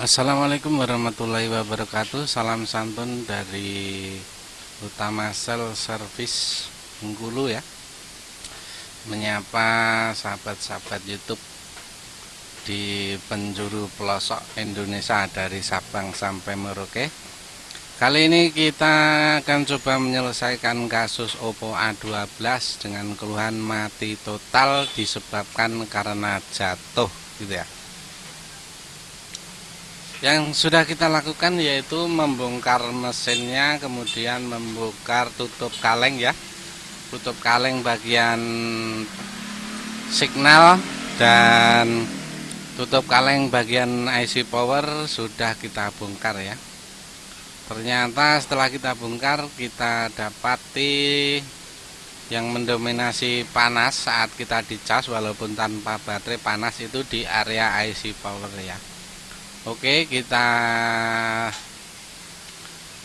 Assalamualaikum warahmatullahi wabarakatuh. Salam santun dari Utama Sel Service Bengkulu ya. Menyapa sahabat-sahabat Youtube Di penjuru pelosok Indonesia Dari Sabang sampai Merauke. Kali ini kita akan coba menyelesaikan kasus Oppo A12 Dengan keluhan mati total disebabkan karena jatuh gitu ya yang sudah kita lakukan yaitu membongkar mesinnya kemudian membongkar tutup kaleng ya. Tutup kaleng bagian signal dan tutup kaleng bagian IC power sudah kita bongkar ya. Ternyata setelah kita bongkar kita dapati yang mendominasi panas saat kita dicas walaupun tanpa baterai panas itu di area IC power ya Oke kita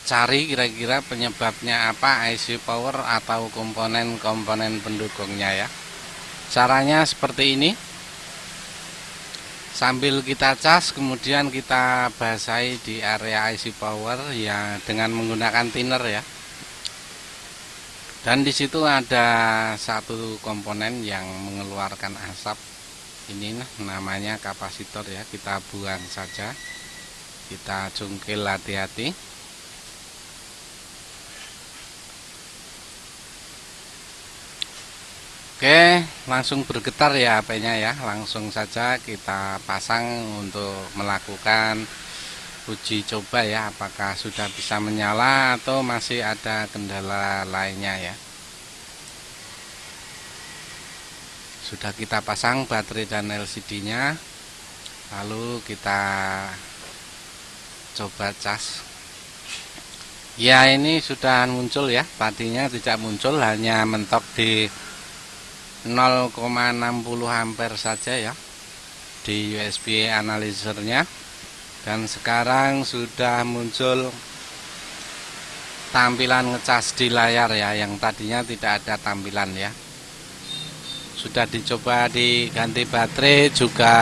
cari kira-kira penyebabnya apa IC power atau komponen-komponen pendukungnya ya. Caranya seperti ini. Sambil kita cas kemudian kita basahi di area IC power ya dengan menggunakan thinner ya. Dan di situ ada satu komponen yang mengeluarkan asap ini namanya kapasitor ya kita buang saja. Kita cungkil hati-hati. Oke langsung bergetar ya HP-nya ya. Langsung saja kita pasang untuk melakukan uji coba ya apakah sudah bisa menyala atau masih ada kendala lainnya ya sudah kita pasang baterai dan LCD nya lalu kita coba cas. Ya ini sudah muncul ya. Tadinya tidak muncul hanya mentok di 0,60 ampere saja ya di USB analyzernya dan sekarang sudah muncul tampilan ngecas di layar ya yang tadinya tidak ada tampilan ya sudah dicoba diganti baterai juga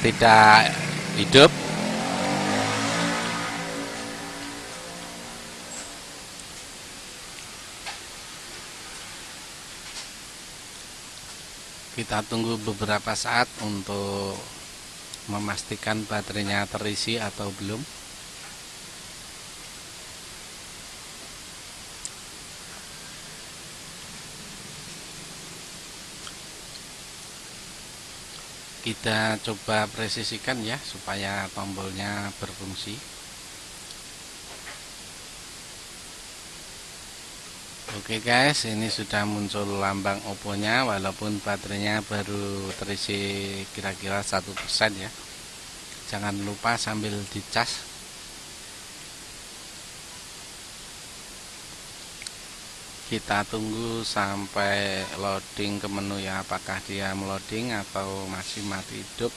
tidak hidup. Kita tunggu beberapa saat untuk memastikan baterainya terisi atau belum kita coba presisikan ya supaya tombolnya berfungsi. Oke guys ini sudah muncul lambang oponya walaupun baterainya baru terisi kira-kira satu persen ya. Jangan lupa sambil dicas kita tunggu sampai loading ke menu ya. Apakah dia meloading atau masih mati hidup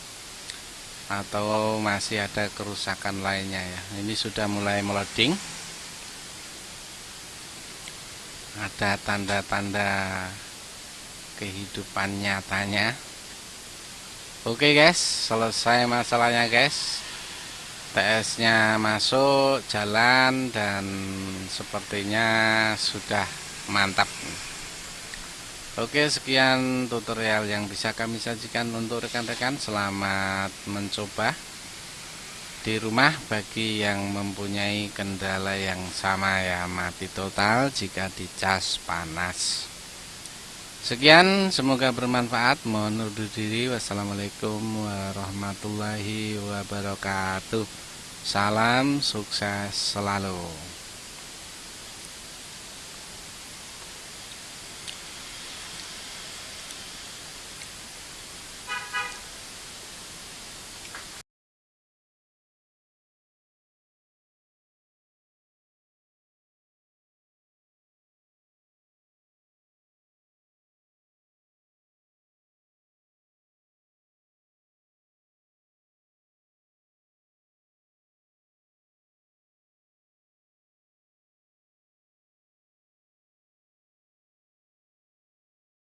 atau masih ada kerusakan lainnya ya. Ini sudah mulai meloading. Ada tanda-tanda kehidupan nyatanya. Oke guys. Selesai masalahnya guys. TS nya masuk jalan dan sepertinya sudah mantap. Oke sekian tutorial yang bisa kami sajikan untuk rekan-rekan. Selamat mencoba. Di rumah bagi yang mempunyai kendala yang sama ya mati total jika dicas panas. Sekian semoga bermanfaat. Mohon undur diri. Wassalamualaikum warahmatullahi wabarakatuh. Salam sukses selalu